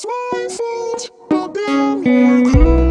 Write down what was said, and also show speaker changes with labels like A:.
A: It's my fault, but damn, you